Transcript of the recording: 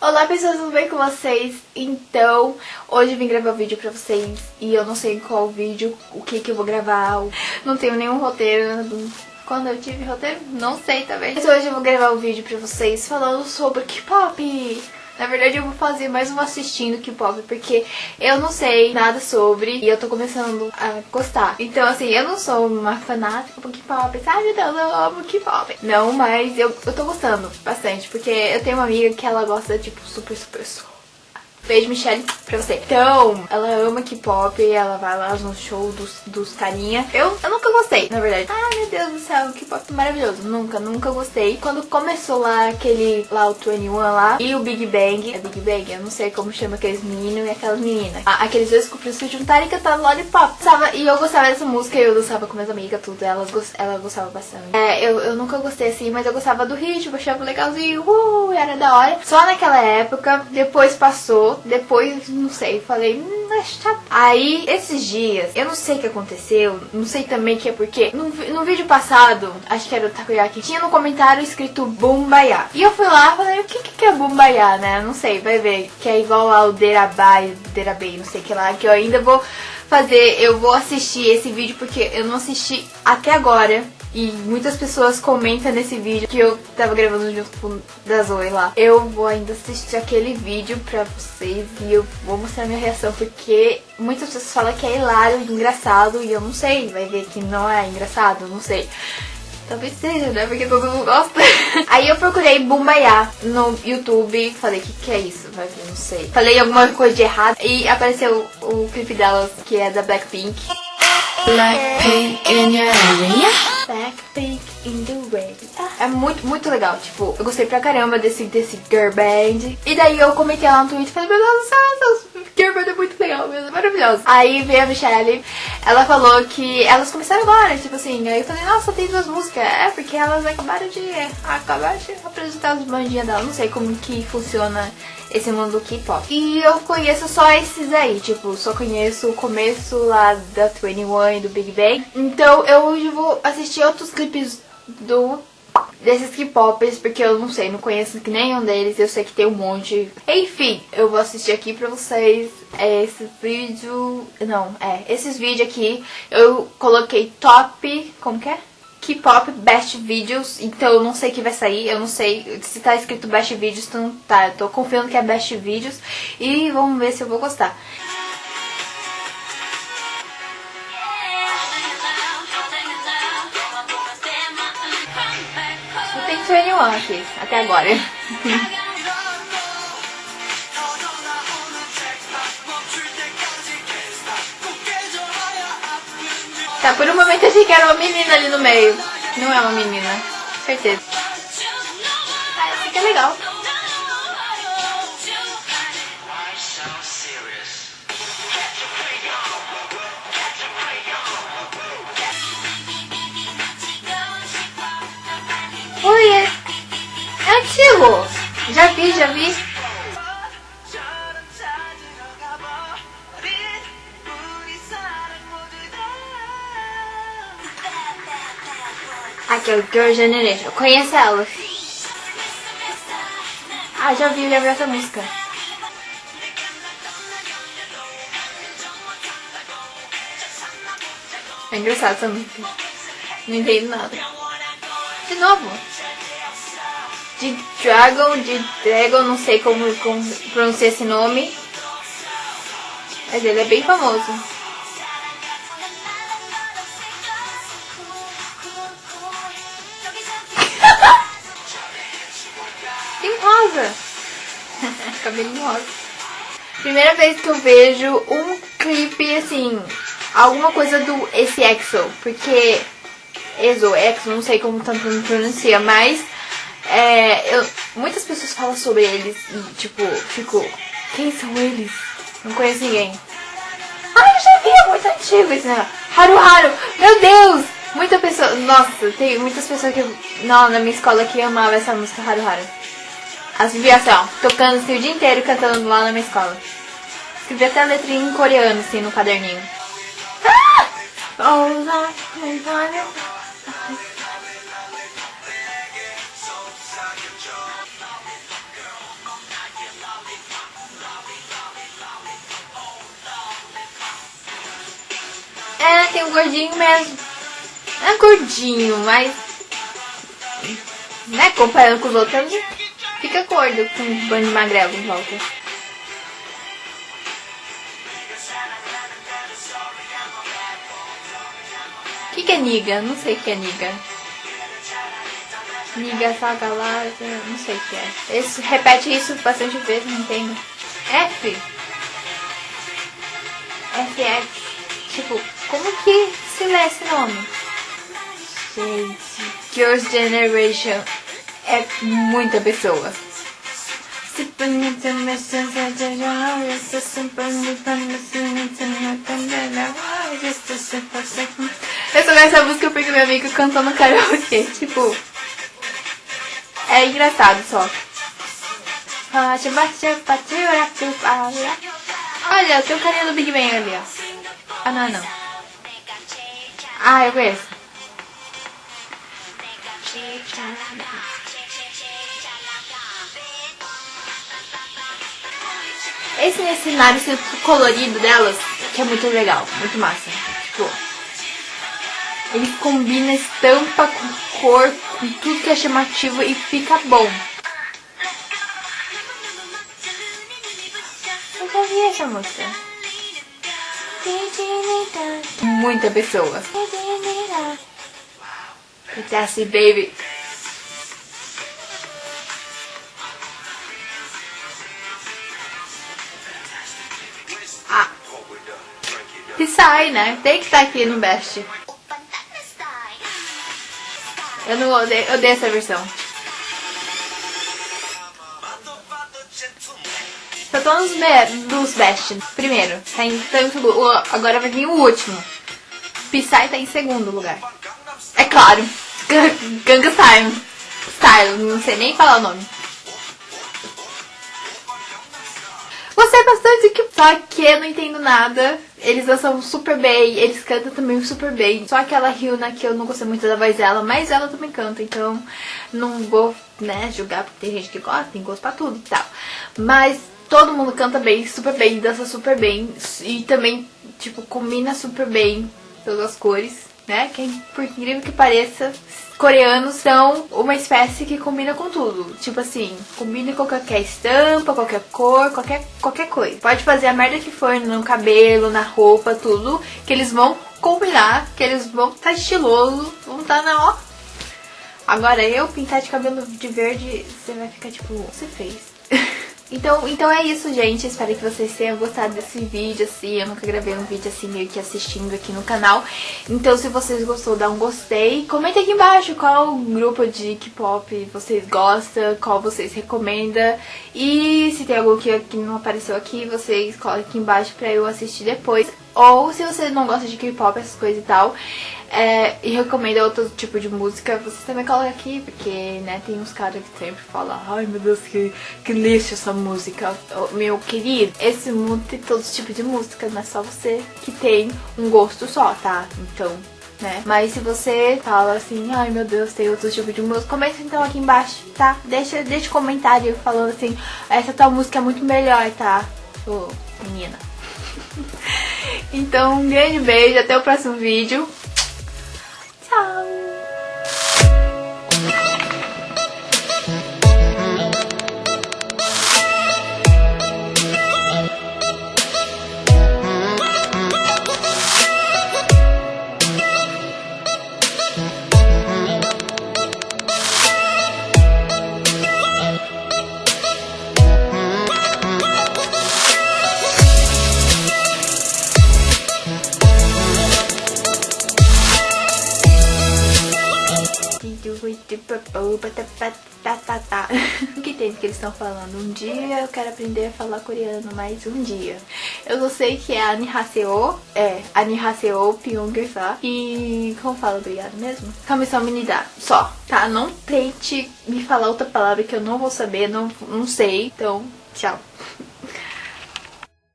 Olá pessoas, tudo bem com vocês? Então, hoje eu vim gravar vídeo pra vocês e eu não sei qual vídeo, o que que eu vou gravar, não tenho nenhum roteiro, quando eu tive roteiro, não sei também. Mas hoje eu vou gravar um vídeo pra vocês falando sobre K-pop. Na verdade eu vou fazer mais um assistindo K-pop porque eu não sei nada sobre e eu tô começando a gostar. Então assim, eu não sou uma fanática do K-pop, sabe? Deus, eu amo K-pop. Não, mas eu, eu tô gostando bastante porque eu tenho uma amiga que ela gosta tipo super, super, super Beijo, Michelle, pra você. Então, ela ama K-pop, ela vai lá no show dos, dos carinha. Eu, eu nunca gostei, na verdade. Ah, meu Deus do céu, K-pop maravilhoso. Nunca, nunca gostei. Quando começou lá aquele, lá o 21 lá, e o Big Bang, é Big Bang, eu não sei como chama aqueles meninos e aquelas meninas. Ah, aqueles dois cupins se juntarem e cantar Lollipop. Sabe? E eu gostava dessa música, eu dançava com minhas amigas, tudo. Elas, ela gostava bastante. É, eu, eu nunca gostei assim, mas eu gostava do ritmo, achava legalzinho, uh, era da hora. Só naquela época, depois passou, depois, não sei, falei, hum, é chato. Aí, esses dias, eu não sei o que aconteceu, não sei também que é porque, no, no vídeo passado, acho que era o Takoyaki, tinha no comentário escrito Bumbaya. E eu fui lá e falei, o que que é Bumbaya, né? Não sei, vai ver, que é igual ao Derabai, Derabei, não sei o que lá, que eu ainda vou fazer, eu vou assistir esse vídeo porque eu não assisti até agora. E muitas pessoas comentam nesse vídeo que eu tava gravando junto da Zoe lá. Eu vou ainda assistir aquele vídeo pra vocês e eu vou mostrar minha reação porque muitas pessoas falam que é hilário, engraçado e eu não sei, vai ver que não é engraçado, não sei. Talvez seja, né? Porque todo mundo gosta. Aí eu procurei Bumbaiá no YouTube. Falei, o que, que é isso? Vai ver, não sei. Falei alguma coisa de errado. E apareceu o clipe delas, que é da Blackpink. Blackpink in your area. Blackpink in the area. É muito, muito legal. Tipo, eu gostei pra caramba desse, desse girl band. E daí eu comentei lá no Twitter. Falei, meu Deus do céu, Girlband é muito legal maravilhoso. Aí veio a Michelle, ela falou que elas começaram agora, tipo assim, aí eu falei, nossa, tem duas músicas. É, porque elas acabaram de, acabaram de apresentar as bandinhas delas, não sei como que funciona esse mundo do K-pop. E eu conheço só esses aí, tipo, só conheço o começo lá da 21 e do Big Bang. Então eu vou assistir outros clipes do desses K-popers, porque eu não sei, não conheço nenhum deles, eu sei que tem um monte. Enfim, eu vou assistir aqui pra vocês esse vídeo, não, é, esses vídeos aqui, eu coloquei top, como que é? K-pop Best Videos, então eu não sei o que vai sair, eu não sei se tá escrito Best Videos, então tá, eu tô confiando que é Best Videos e vamos ver se eu vou gostar. Tem aqui, até agora. Tá, por um momento eu achei que era uma menina ali no meio. Não é uma menina, certeza. Ah, fica legal. Antigo. Já vi, já vi. Aqui é o Girl Generation. Conhece ela? Ah, já vi, vi essa música. É engraçado essa música. Não entendo nada. De novo. De Dragon, de Dragon, não sei como, como pronunciar esse nome. Mas ele é bem famoso. rosa. Cabelinho rosa. Primeira vez que eu vejo um clipe, assim, alguma coisa do esse EXO, porque EXO, EXO, não sei como tanto pronuncia, mas é, eu, muitas pessoas falam sobre eles e, tipo, fico, quem são eles? Não conheço ninguém. Ah, eu já vi, é muito antigo esse negócio. Haru Haru, meu Deus! Muita pessoa, nossa, tem muitas pessoas que, não, na minha escola que amava essa música Haru Haru. As vivia assim, tocando assim, o dia inteiro cantando lá na minha escola. Escrevi até a letrinha em coreano, assim, no caderninho. Ah! Tem o gordinho mesmo. É gordinho, mas... Né, comparando com os outros, fica gordo com um bando de magrelo em volta. O que, que é niga? Não sei o que é niga. Niga Sagalasa, não sei o que é. Esse, repete isso bastante vezes, não entendo. F. F, F. Tipo, como que se lê esse nome? Gente, Girls' Generation é muita pessoa. Eu só essa música porque meu amigo cantou no karaokê, tipo... É engraçado só. Olha, tem o carinha do Big Bang ali, ó. Ah, não, não. Ah, eu conheço. Esse cenário colorido delas, que é muito legal, muito massa. Tipo, ele combina estampa com cor, com tudo que é chamativo e fica bom. Eu já vi essa música. Muita pessoa. Fantastic Baby. Ah. Psy, né? Tem que estar tá aqui no Best. Eu não odeio, odeio essa versão. Só tô nos dos Best. Primeiro, tá em, em, agora vai vir o último. Psy tá em segundo lugar. É claro. Ganga Style. Style, não sei nem falar o nome. Gostei bastante que só que não entendo nada. Eles dançam super bem, eles cantam também super bem. Só aquela Ryuna que eu não gostei muito da voz dela, mas ela também canta, então não vou, né, julgar porque tem gente que gosta, tem gosto pra tudo e tal. Mas todo mundo canta bem, super bem, dança super bem e também, tipo, combina super bem todas as cores né? Que por incrível que pareça, coreanos são uma espécie que combina com tudo. Tipo assim, combina com qualquer estampa, qualquer cor, qualquer, qualquer coisa. Pode fazer a merda que for no cabelo, na roupa, tudo, que eles vão combinar, que eles vão estar tá estiloso, vão estar tá na ó. Agora eu pintar de cabelo de verde, você vai ficar tipo, você fez. Então, então é isso, gente. Espero que vocês tenham gostado desse vídeo, assim. Eu nunca gravei um vídeo assim, meio que assistindo aqui no canal. Então, se vocês gostou, dá um gostei. Comenta aqui embaixo qual grupo de K-pop vocês gostam, qual vocês recomendam. E se tem algum que, não apareceu aqui, vocês coloquem aqui embaixo pra eu assistir depois. Ou se você não gosta de K-pop, essas coisas e tal, é, e recomenda outro tipo de música, você também coloca aqui, porque, né, tem uns caras que sempre falam, ai meu Deus, que, que lixo essa música. Meu querido, esse mundo tem todos os tipos de música, não é só você que tem um gosto só, tá? Então, né? Mas se você fala assim, ai meu Deus, tem outro tipo de música, comenta então aqui embaixo, tá? Deixa, deixa comentário falando assim, essa tua música é muito melhor, tá? Ô, menina. então, um grande beijo, até o próximo vídeo. Tchau! O que tem que eles estão falando? Um dia eu quero aprender a falar coreano, mas um dia. Eu não sei que é Anihaseo, é, Anihaseo Pyonggersa. E como fala obrigado mesmo? Kamisama Minida, só, tá? Não tente me falar outra palavra que eu não vou saber, não, não sei. Então, tchau.